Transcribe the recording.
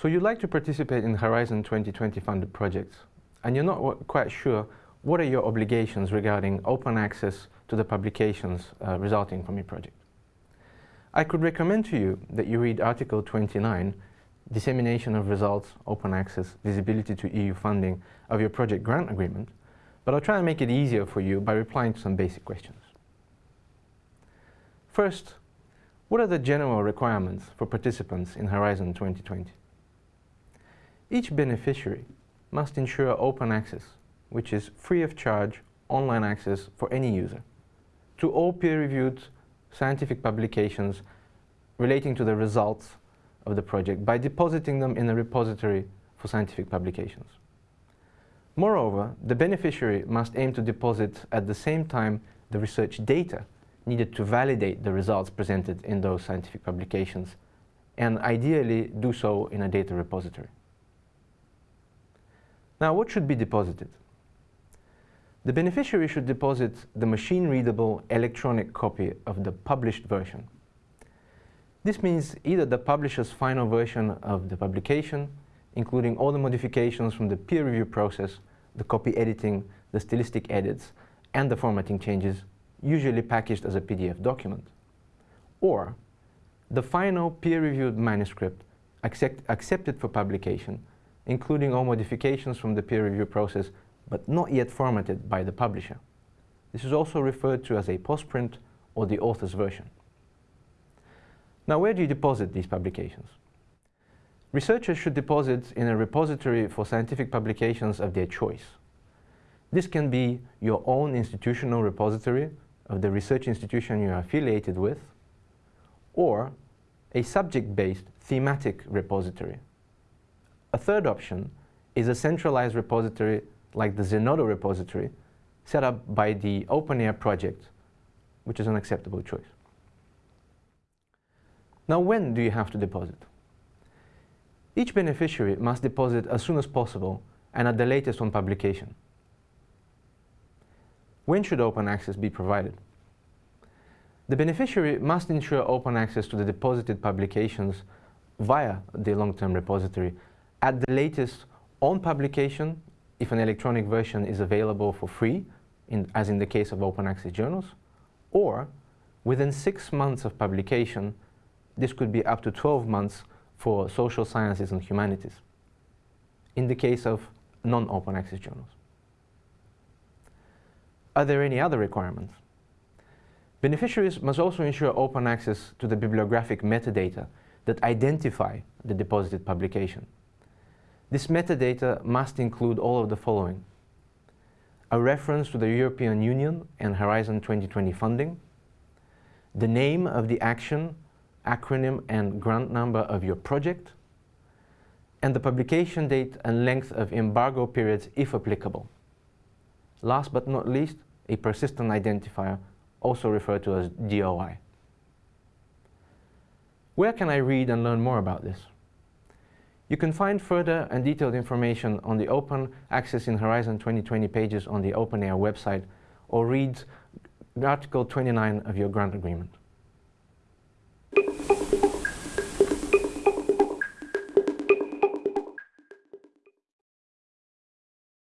So you'd like to participate in Horizon 2020 funded projects, and you're not quite sure what are your obligations regarding open access to the publications uh, resulting from your project. I could recommend to you that you read Article 29, Dissemination of Results, Open Access, Visibility to EU Funding of your project grant agreement, but I'll try and make it easier for you by replying to some basic questions. First, what are the general requirements for participants in Horizon 2020? Each beneficiary must ensure open access, which is free of charge online access for any user, to all peer-reviewed scientific publications relating to the results of the project by depositing them in a repository for scientific publications. Moreover, the beneficiary must aim to deposit at the same time the research data needed to validate the results presented in those scientific publications and ideally do so in a data repository. Now what should be deposited? The beneficiary should deposit the machine-readable electronic copy of the published version. This means either the publisher's final version of the publication, including all the modifications from the peer review process, the copy editing, the stylistic edits, and the formatting changes, usually packaged as a PDF document, or the final peer-reviewed manuscript accept, accepted for publication, including all modifications from the peer review process but not yet formatted by the publisher. This is also referred to as a postprint or the author's version. Now where do you deposit these publications? Researchers should deposit in a repository for scientific publications of their choice. This can be your own institutional repository of the research institution you are affiliated with, or a subject-based thematic repository. A third option is a centralized repository like the Zenodo repository set up by the OpenAIRE project, which is an acceptable choice. Now when do you have to deposit? Each beneficiary must deposit as soon as possible and at the latest on publication. When should open access be provided? The beneficiary must ensure open access to the deposited publications via the long-term repository at the latest on publication if an electronic version is available for free, in, as in the case of open access journals, or within six months of publication, this could be up to 12 months for social sciences and humanities, in the case of non-open access journals. Are there any other requirements? Beneficiaries must also ensure open access to the bibliographic metadata that identify the deposited publication. This metadata must include all of the following. A reference to the European Union and Horizon 2020 funding, the name of the action, acronym and grant number of your project, and the publication date and length of embargo periods if applicable. Last but not least, a persistent identifier, also referred to as DOI. Where can I read and learn more about this? You can find further and detailed information on the Open Access in Horizon 2020 pages on the OpenAIRE website or read Article 29 of your grant agreement.